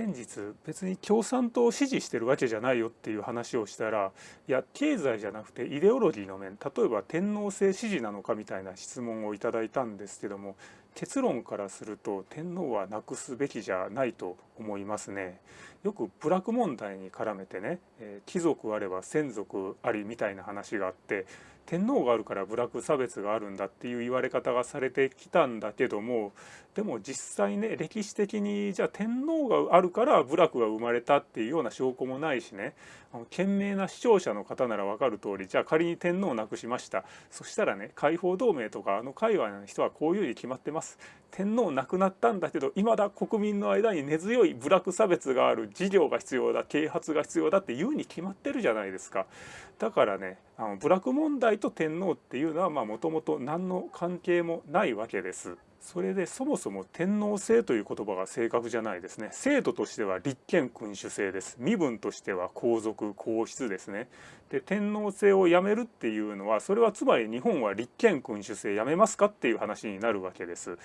先日別に共産党を支持してるわけじゃないよっていう話をしたらいや経済じゃなくてイデオロギーの面例えば天皇制支持なのかみたいな質問をいただいたんですけども結論からすると天皇はなくすべきじゃないと思いますね。よく部落問題に絡めてね、え、貴族あれば先族ありみたいな話があって天皇があるから部落差別があるんだっていう言われ方がされてきたんだけどもでも実際ね歴史的にじゃあ天皇があるから部落が生まれたっていうような証拠もないしね。賢明な視聴者の方なら分かる通りじゃあ仮に天皇を亡くしました。そしたらね解放同盟とかあの界隈の人はこういうふうに決まってます。天皇亡くなったんだけどいまだ国民の間に根強い部落差別がある事業が必要だ啓発が必要だっていうに決まってるじゃないですか。だからねあの部落問題と天皇っていうのはもともと何の関係もないわけです。それでそもそも天皇制という言葉が正確じゃないですね制度としては立憲君主制です身分としては皇族皇室ですねで天皇制をやめるっていうのはそれはつまり日本は立憲君主制やめますかっていう話になるわけです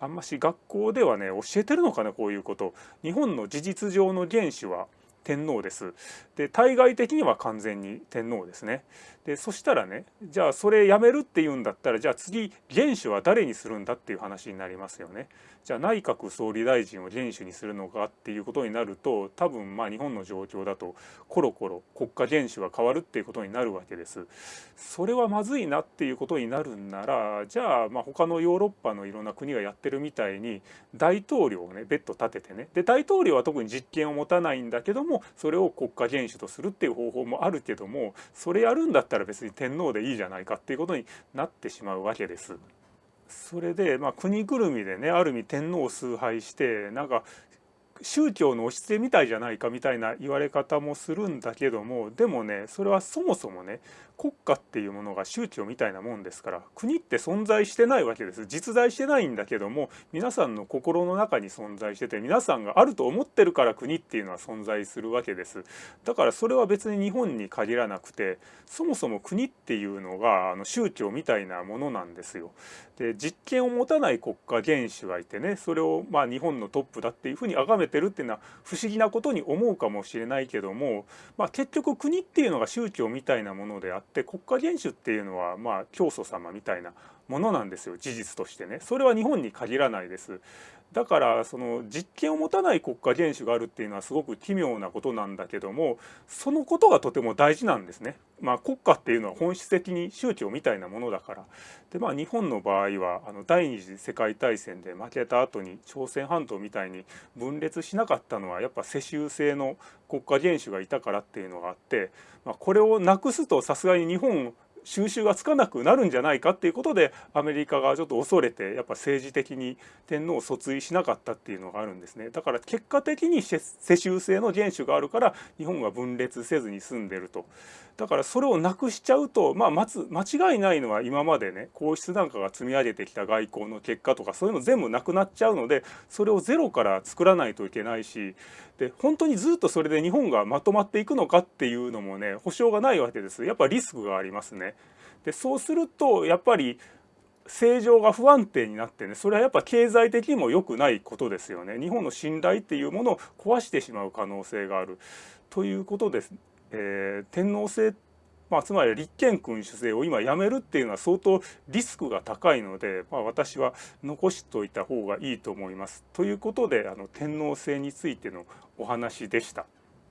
あんまし学校ではね教えてるのかなこういうこと日本の事実上の原首は天皇です。で対外的には完全に天皇ですね。でそしたらねじゃあそれやめるっていうんだったらじゃあ次元首は誰にするんだっていう話になりますよね。じゃあ内閣総理大臣を元首にするのかっていうことになると多分まあ日本の状況だとコロコロ国家元首が変わるっていうことになるわけです。それはまずいなっていうことになるんならじゃあまあ他のヨーロッパのいろんな国がやってるみたいに大統領をね別途立ててねで大統領は特に実権を持たないんだけどもそれを国家元首とするっていう方法もあるけどもそれやるんだったら別に天皇でいいじゃないかっていうことになってしまうわけです。それで、まあ、国ぐるみでねある意味天皇を崇拝してなんか宗教の押し付けみたいじゃないかみたいな言われ方もするんだけどもでもねそれはそもそもね国家っていうものが宗教みたいなもんですから国って存在してないわけです。実在してないんだけども皆さんの心の中に存在してて皆さんがあると思ってるから国っていうのは存在するわけです。だからそれは別に日本に限らなくてそもそも国っていうのがあの宗教みたいなものなんですよ。で実権を持たない国家元首がいてねそれをまあ日本のトップだっていうふうに崇めてるっていうのは不思議なことに思うかもしれないけども、まあ、結局国っていうのが宗教みたいなものであって国家元首っていうのはまあ教祖様みたいなものなんですよ事実としてねそれは日本に限らないですだからその実権を持たない国家元首があるっていうのはすごく奇妙なことなんだけどもそのことがとても大事なんですね。まあ、国家っていうのは本質的に宗教みたいなものだから。でまあ日本の場合はあの第二次世界大戦で負けた後に朝鮮半島みたいに分裂しなかったのはやっぱ世襲制の国家元首がいたからっていうのがあって、まあ、これをなくすとさすがに日本収拾がつかなくなるんじゃないかっていうことでアメリカがちょっと恐れてやっぱ政治的に天皇を訴追しなかったっていうのがあるんですね。だから結果的に世襲制の元首があるから日本が分裂せずに済んでると。だからそれをなくしちゃうとまあ間違いないのは今までね皇室なんかが積み上げてきた外交の結果とかそういうの全部なくなっちゃうのでそれをゼロから作らないといけないしで本当にずっとそれで日本がまとまっていくのかっていうのもね保証がないわけです。やっぱリスクがありますね。でそうするとやっぱり正常が不安定になってねそれはやっぱ経済的にも良くないことですよね日本の信頼っていうものを壊してしまう可能性があるということです。えー、天皇制まあ、つまり立憲君主制を今やめるっていうのは相当リスクが高いので、まあ、私は残しといた方がいいと思います。ということであの天皇制についてのお話でした。